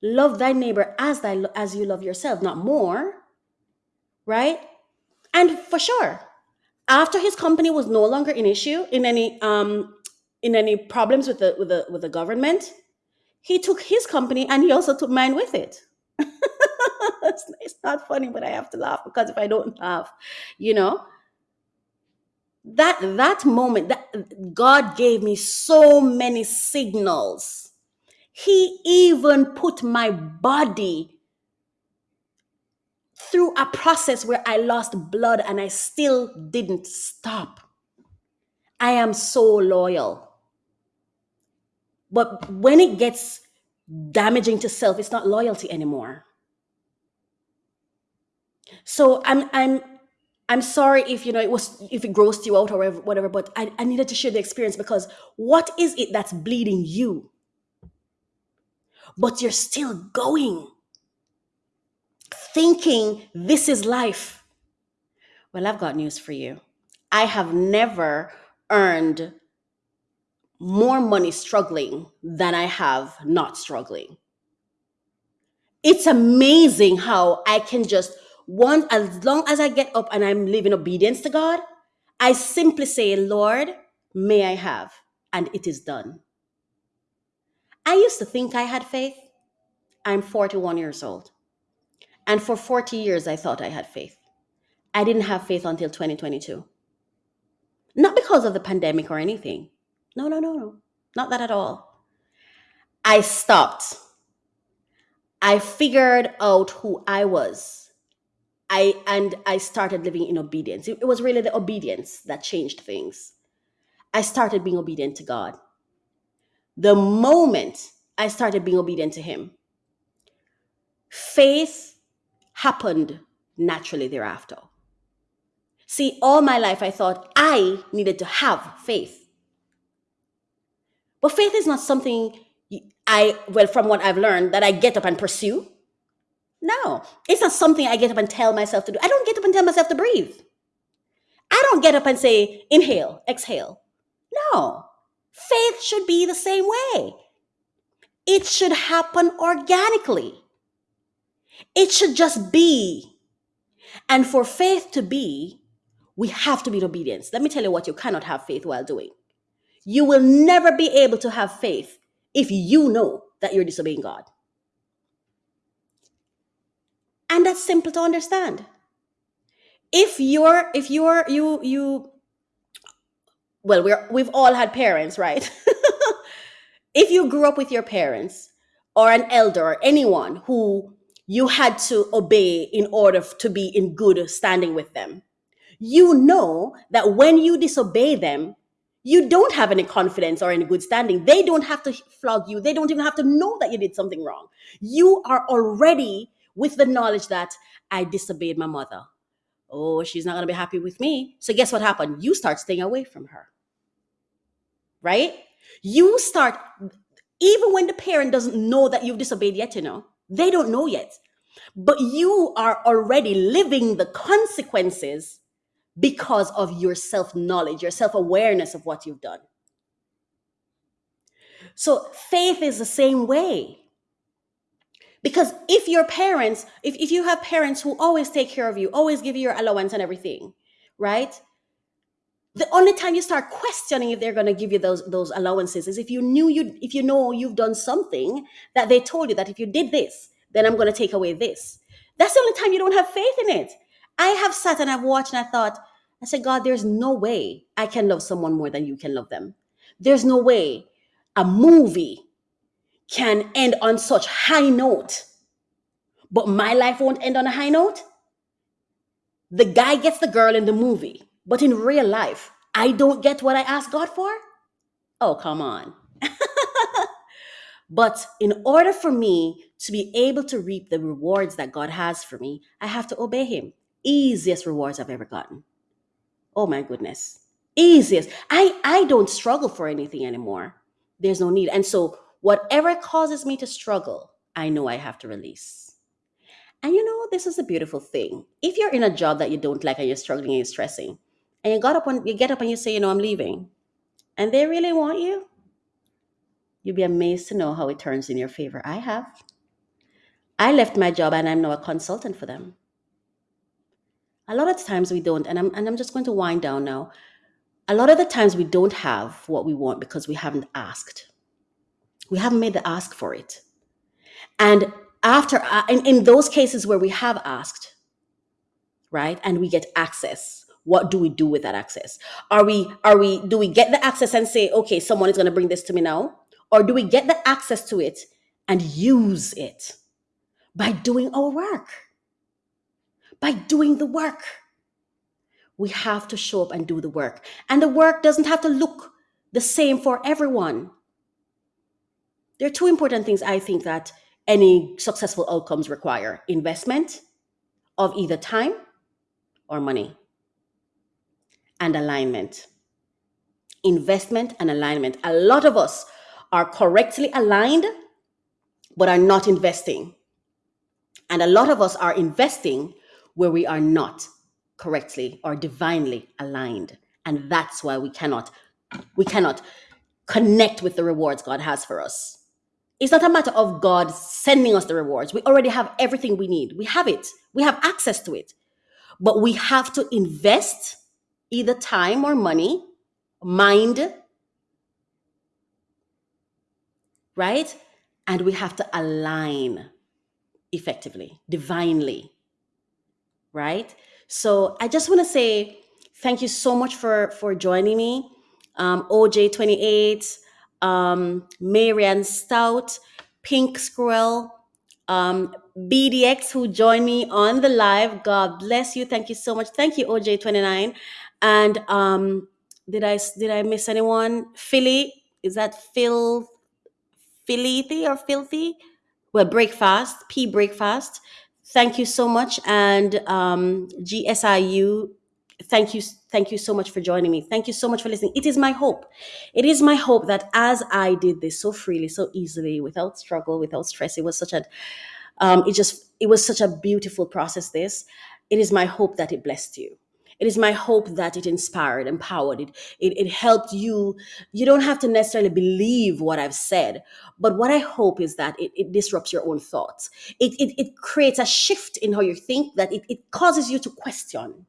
Love thy neighbor as thy as you love yourself, not more, right? And for sure, after his company was no longer an issue in any um in any problems with the with the with the government, he took his company and he also took mine with it. it's, it's not funny, but I have to laugh because if I don't laugh, you know, that that moment that God gave me so many signals. He even put my body through a process where I lost blood and I still didn't stop. I am so loyal. But when it gets damaging to self, it's not loyalty anymore. So I'm I'm I'm sorry if you know it was if it grossed you out or whatever, but I, I needed to share the experience because what is it that's bleeding you? But you're still going, thinking this is life. Well, I've got news for you. I have never earned more money struggling than I have not struggling. It's amazing how I can just one as long as I get up and I'm living obedience to God, I simply say, Lord, may I have, and it is done. I used to think I had faith. I'm 41 years old. And for 40 years, I thought I had faith. I didn't have faith until 2022. Not because of the pandemic or anything. No, no, no, no. Not that at all. I stopped. I figured out who I was. I and I started living in obedience. It, it was really the obedience that changed things. I started being obedient to God. The moment I started being obedient to him, faith happened naturally thereafter. See, all my life I thought I needed to have faith. But faith is not something I, well, from what I've learned, that I get up and pursue. No, it's not something I get up and tell myself to do. I don't get up and tell myself to breathe. I don't get up and say, inhale, exhale. No, faith should be the same way. It should happen organically. It should just be. And for faith to be, we have to be in obedience. Let me tell you what you cannot have faith while doing. You will never be able to have faith if you know that you're disobeying God. And that's simple to understand. If you're, if you're, you, you, well, we're, we've all had parents, right? if you grew up with your parents or an elder or anyone who you had to obey in order to be in good standing with them, you know that when you disobey them, you don't have any confidence or any good standing. They don't have to flog you. They don't even have to know that you did something wrong. You are already with the knowledge that I disobeyed my mother. Oh, she's not going to be happy with me. So, guess what happened? You start staying away from her, right? You start, even when the parent doesn't know that you've disobeyed yet, you know, they don't know yet. But you are already living the consequences because of your self knowledge, your self awareness of what you've done. So faith is the same way. Because if your parents, if, if you have parents who always take care of you, always give you your allowance and everything, right? The only time you start questioning if they're going to give you those those allowances is if you knew you if you know you've done something that they told you that if you did this, then I'm going to take away this. That's the only time you don't have faith in it. I have sat and I've watched and I thought, I said, God, there's no way I can love someone more than you can love them. There's no way a movie can end on such high note, but my life won't end on a high note. The guy gets the girl in the movie, but in real life, I don't get what I ask God for. Oh, come on. But in order for me to be able to reap the rewards that God has for me, I have to obey Him. Easiest rewards I've ever gotten. Oh my goodness. Easiest. I, I don't struggle for anything anymore. There's no need. And so, whatever causes me to struggle, I know I have to release. And you know, this is a beautiful thing. If you're in a job that you don't like and you're struggling and you're stressing, and you got up you get up and you say, you know, I'm leaving, and they really want you, you'll be amazed to know how it turns in your favor. I have. I left my job and I'm now a consultant for them. A lot of times we don't, and I'm and I'm just going to wind down now. A lot of the times we don't have what we want because we haven't asked. We haven't made the ask for it. And after uh, in, in those cases where we have asked, right, and we get access, what do we do with that access? Are we are we do we get the access and say, okay, someone is going to bring this to me now, or do we get the access to it and use it by doing our work, by doing the work? We have to show up and do the work, and the work doesn't have to look the same for everyone. There are two important things I think that any successful outcomes require investment of either time or money. And alignment. Investment and alignment. A lot of us are correctly aligned, but are not investing. And a lot of us are investing where we are not correctly or divinely aligned. And that's why we cannot we cannot connect with the rewards God has for us. It's not a matter of God sending us the rewards. We already have everything we need. We have it. We have access to it. But we have to invest either time or money, mind, right? And we have to align effectively, divinely, right? So I just want to say thank you so much for for joining me, um, OJ28, um, Marianne Stout, Pink Squirrel, um, BDX who joined me on the live. God bless you. Thank you so much. Thank you, OJ29. And um, did I did I miss anyone? Philly is that Phil Philithy or Filthy? Well, Breakfast P Breakfast. Thank you so much, and um, GSIU. Thank you, thank you so much for joining me. Thank you so much for listening. It is my hope. It is my hope that as I did this so freely, so easily, without struggle, without stress, it was such a um, it just it was such a beautiful process this it is my hope that it blessed you it is my hope that it inspired empowered it, it it helped you. You don't have to necessarily believe what i've said but what i hope is that it, it disrupts your own thoughts. It, it it creates a shift in how you think that it, it causes you to question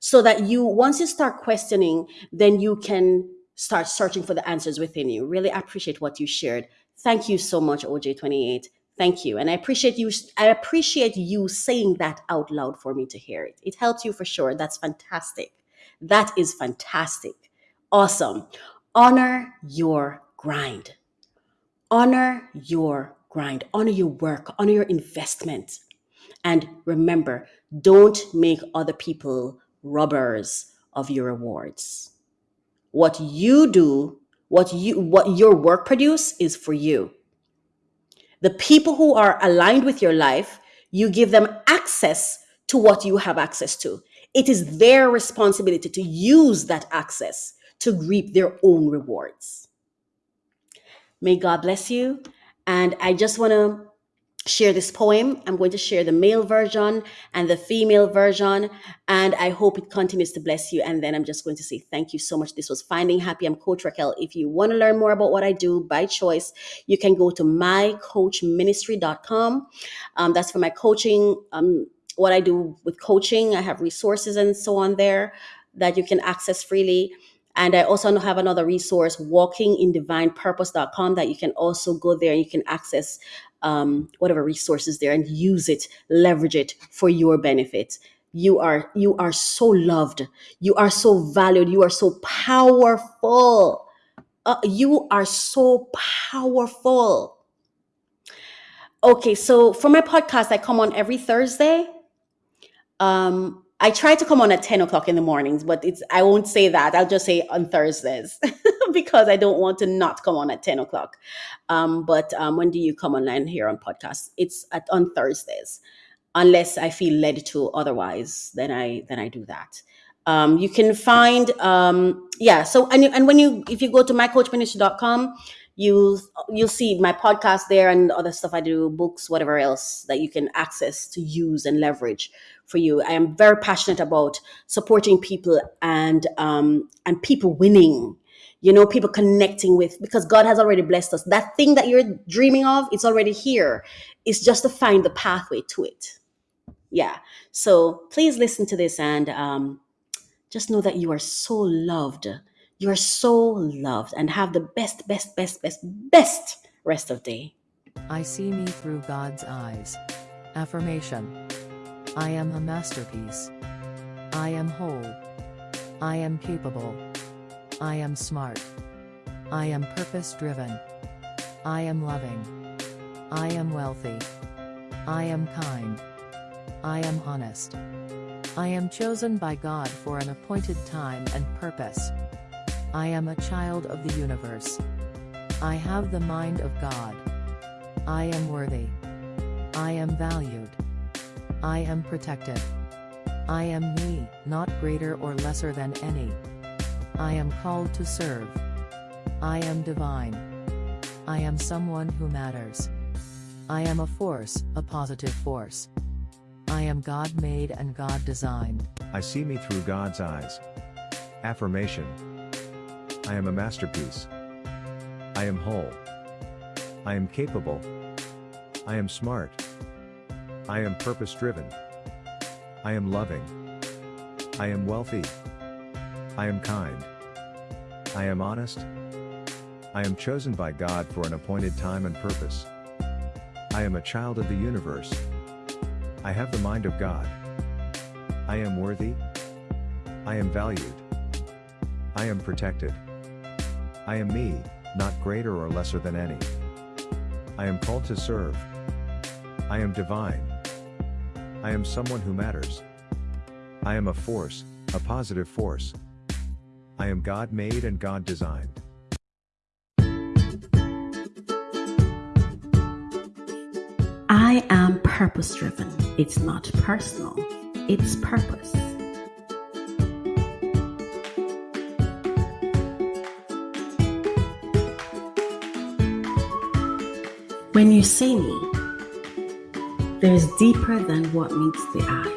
so that you once you start questioning then you can start searching for the answers within you. Really appreciate what you shared. Thank you so much oj28 thank you. And i appreciate you i appreciate you saying that out loud for me to hear it. It helps you for sure. That's fantastic. That is fantastic. Awesome. Honor your grind. Honor your grind. Honor your work. Honor your investment. And remember don't make other people robbers of your rewards. What you do what you what your work produce is for you the people who are aligned with your life you give them access to what you have access to. It is their responsibility to use that access to reap their own rewards. May god bless you. And i just want to share this poem. I'm going to share the male version and the female version, and I hope it continues to bless you. And then I'm just going to say thank you so much. This was Finding Happy. I'm Coach Raquel. If you want to learn more about what I do by choice, you can go to mycoachministry.com. Um, that's for my coaching. Um, what I do with coaching, I have resources and so on there that you can access freely. And I also have another resource, walkingindivinepurpose.com, that you can also go there and you can access um, whatever resources there and use it, leverage it for your benefit. You are you are so loved. You are so valued. You are so powerful. Uh, you are so powerful. Okay, so for my podcast, I come on every Thursday. Um, I try to come on at 10 o'clock in the mornings, but it's I won't say that. I'll just say on Thursdays because I don't want to not come on at 10 o'clock. Um, but um, when do you come online here on podcast? It's at on Thursdays, unless I feel led to otherwise, then I then I do that. Um, you can find um, yeah, so and, and when you if you go to mycoachministry.com, you'll you'll see my podcast there and other stuff I do, books, whatever else that you can access to use and leverage for you. I am very passionate about supporting people and um, and people winning. You know, people connecting with because God has already blessed us. That thing that you're dreaming of, it's already here. It's just to find the pathway to it. Yeah. So please listen to this and um, just know that you are so loved. You are so loved and have the best, best, best, best, best rest of day. I see me through God's eyes. Affirmation I am a masterpiece. I am whole. I am capable. I am smart. I am purpose driven. I am loving. I am wealthy. I am kind. I am honest. I am chosen by God for an appointed time and purpose. I am a child of the universe. I have the mind of God. I am worthy. I am valued. I am protected. I am me, not greater or lesser than any. I am called to serve. I am divine. I am someone who matters. I am a force, a positive force. I am God made and God designed. I see me through God's eyes. Affirmation I am a masterpiece. I am whole. I am capable. I am smart. I am purpose driven. I am loving. I am wealthy. I am kind. I am honest. I am chosen by God for an appointed time and purpose. I am a child of the universe. I have the mind of God. I am worthy. I am valued. I am protected. I am me, not greater or lesser than any. I am called to serve. I am divine. I am someone who matters. I am a force, a positive force. I am God made and God designed. I am purpose driven. It's not personal, it's purpose. When you see me, there's deeper than what meets the eyes.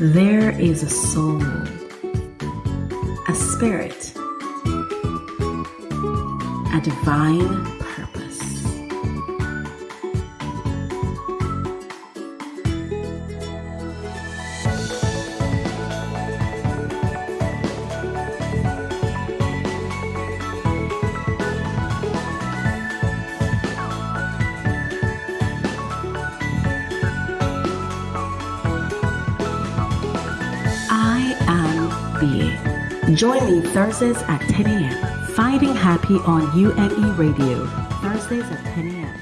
There is a soul, divine purpose. I am being. Join me Thursdays at 10 a.m. Finding Happy on UNE Radio. Thursdays at 10 a.m.